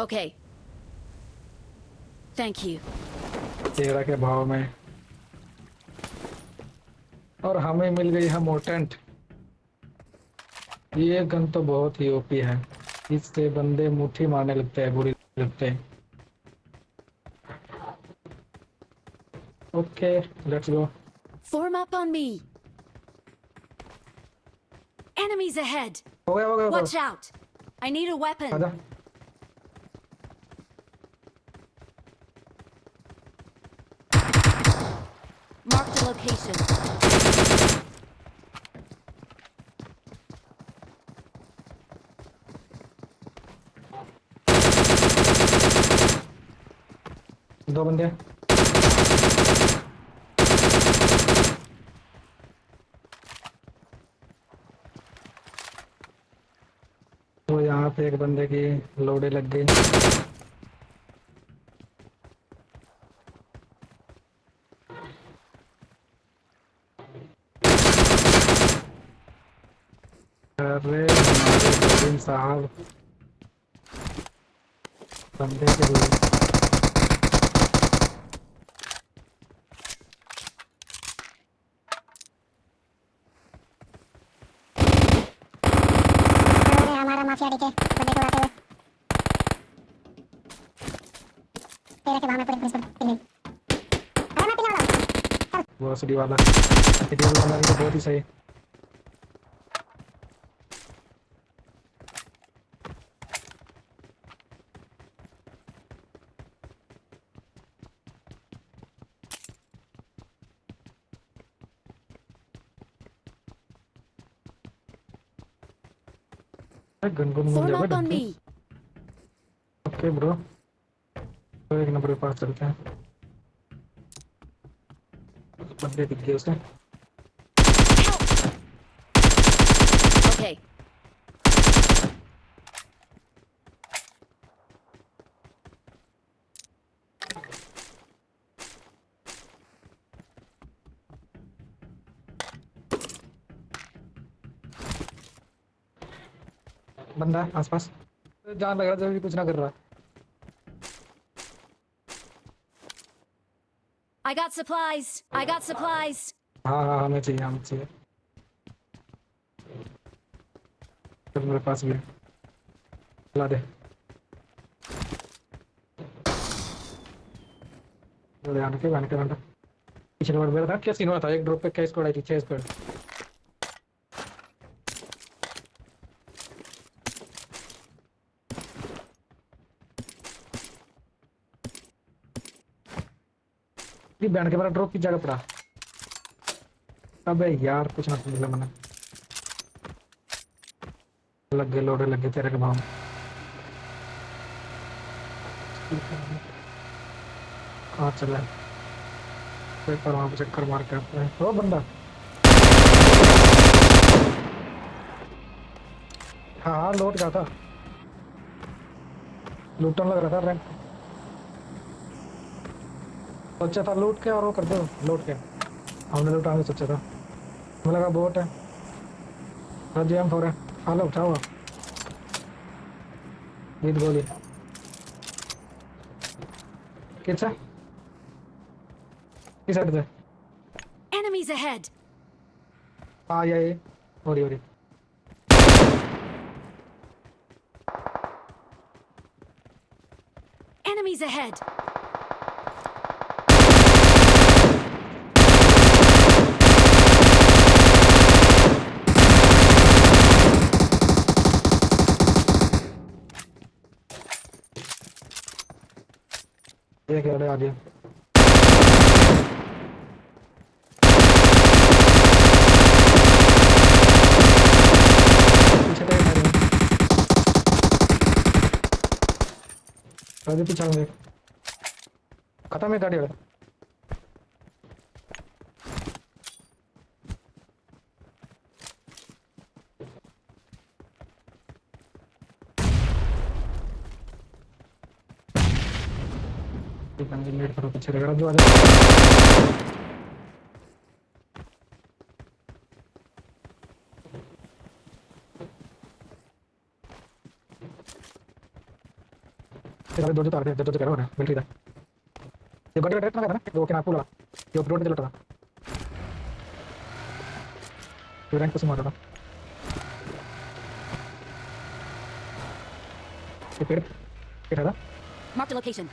Okay. Thank you. तेरह के भाव में और हमें मिल गई है मोटेंट ये गन तो बहुत ही ओपी है इससे बंदे मुट्ठी मारने लगते हैं बुरी लगते हैं okay let's go Form up on me. Enemies ahead. हो गया हो गया हो Watch गया out. I दो बंदे। तो यहाँ पे एक बंदे की लोड़े लग गई। अरे हमारे गोविंद साहब बंदे के लिए अरे हमारा माफिया दिखे तो देखो आते हुए तेरे के भाव में पूरी पुलिस को पिल गई अरे मैं पिलवा रहा हूँ वो सीडी वाला सीडी वाला भी तो बहुत ही सही गन गन मिल Form जाएगा up on डब्बे me. ओके ब्रो तो एक नंबर के पास चलते हैं बंदे दिख गए उसे Okay. बंदा है आसपास। जान लग रहा है जब भी कुछ ना कर रहा I got supplies. I got supplies. हाँ हाँ हमें चाहिए हमें चाहिए। चल मेरे पास भी है। ला दे। ले आने के आने के आने पीछे नंबर मेरा था क्या सीन हुआ था? एक ड्रॉप पे क्या स्क्वाड आई थी? छह स्क्वाड ये बैंड के बारे ड्रॉप की जगह पड़ा। अबे यार, कुछ ना मिला मैंने। लग गए लोडे, लग गए तेरे के भाव कहाँ चला है? पेपर वहाँ पे चक्कर मार के आता है। ओ बंदा। हाँ हाँ लौट गया था। लूटन लग रहा था, रैंक। सोचा था लूट के और वो कर दो लूट के। हमने लूटा के सोचा था। मुझे लगा बोट है। रज़ी हम फोर है। हालो उठाओ। जीत गोली। किस है? किस साइड से Enemies ahead. हाँ ये ये। हो रही हो रही Enemies ahead. ये क्या आ गया पीछे पीछे खत्म है गाड़ी वाला। वेट करो पीछे रगड़ा जो आ ये दो जो तार दे दो जो कह रहा है मिलिट्री था ये गड्ढे गड्ढे ना करना वो के ना पूरा ये रोड पे चलता था ये रैंक से मारा था ये पेड़ पेड़ था Marked a location.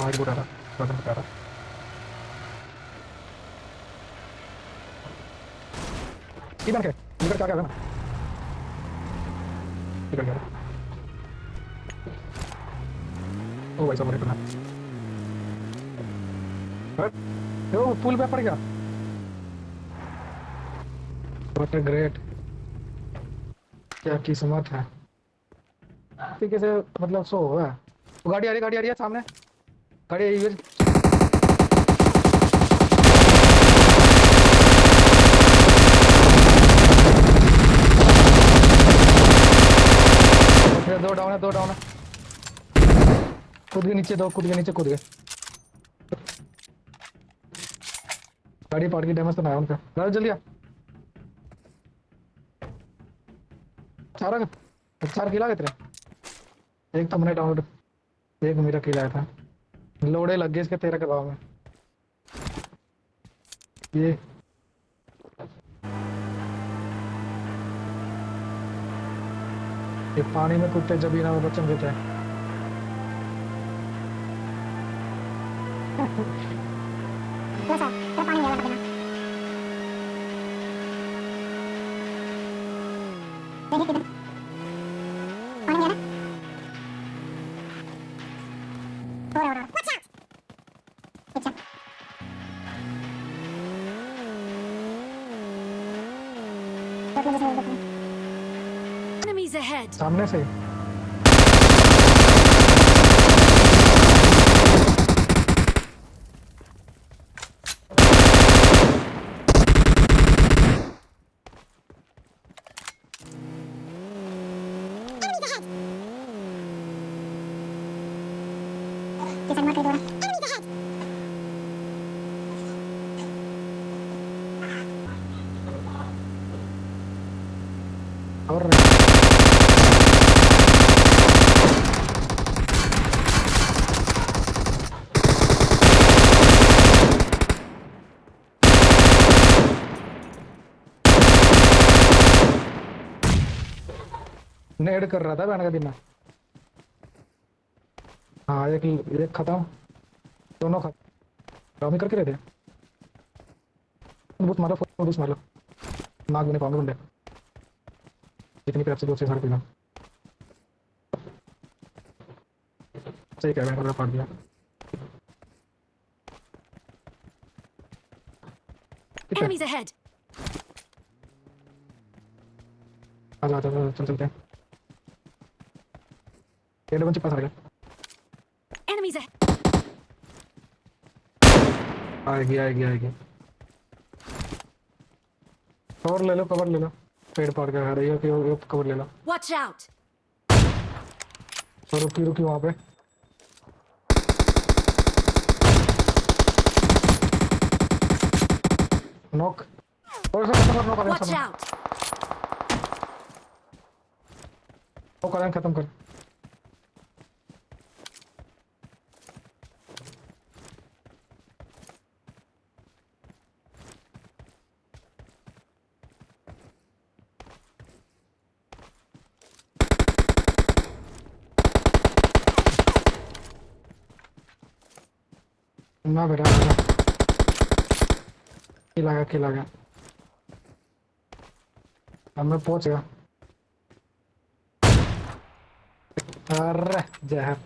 हाँ एक बोट आ रहा बटन बता रहा ये बन के इधर क्या क्या ना इधर क्या ओ भाई साहब मेरे को ना ओ पुल पे पड़ गया व्हाट अ ग्रेट क्या किस्मत है तरीके से मतलब सो हुआ है गाड़ी आ रही गाड़ी आ रही है सामने है। ओके, दो डाउन है दो डाउन है। कूद के नीचे दो कूद के नीचे कूद गए गाड़ी पार्ट की डैमेज तो ना उनका। गाड़ी जल्दी आ। चार चार किला गए तेरे। एक तो हमने डाउनलोड एक मेरा किला था। लोड़े लग गए इसके तेरह के भाव में। ये। ये पानी में कुत्ते जबी ना में बच्चन देते हैं सौ तो पानी ahead. सामने से। किसान मार कर दो enemies ahead और नेड कर रहा था बैन का दिन। हाँ एक एक खत्म। दोनों खत्म। रॉमी करके रहते बूथ मारो बूथ मार। नाक भी नहीं पाऊँगे बंदे। जितनी पैप से दूसरे सारे पीना। सही कह रहे हैं पड़ दिया। Enemies ahead. आ जा आ जा, आ जा, चल चलते हैं। ये डबल चिप पास आ गया ahead. आएगी आएगी आएगी। कवर ले लो कवर ले लो। पेड़ पाड़ के रही है कि वो- कवर ले लो। Watch out. तो रुकी रुकी वहाँ पे। नॉक और से खत्म कर करें Watch नॉक करें खत्म कर। ना बेटा ना किला गया किला गया अब मैं पहुँच गया। अरे जहर